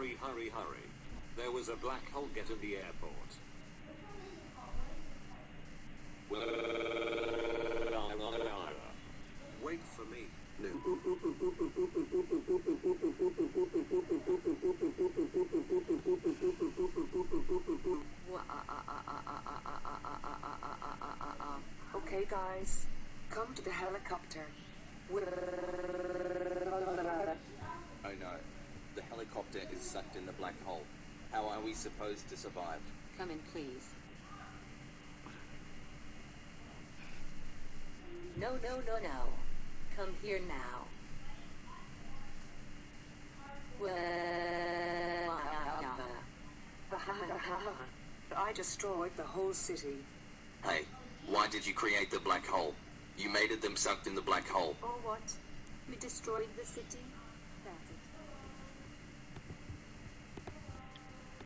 hurry, hurry. Hurry. There was a black hole get in the airport. Uh, Wait for me. Okay, guys, come to the helicopter. Oh no. The is sucked in the black hole. How are we supposed to survive? Come in, please. No, no, no, no. Come here now. I destroyed the whole city. Hey, why did you create the black hole? You made it them sucked in the black hole. Or what? We destroyed the city?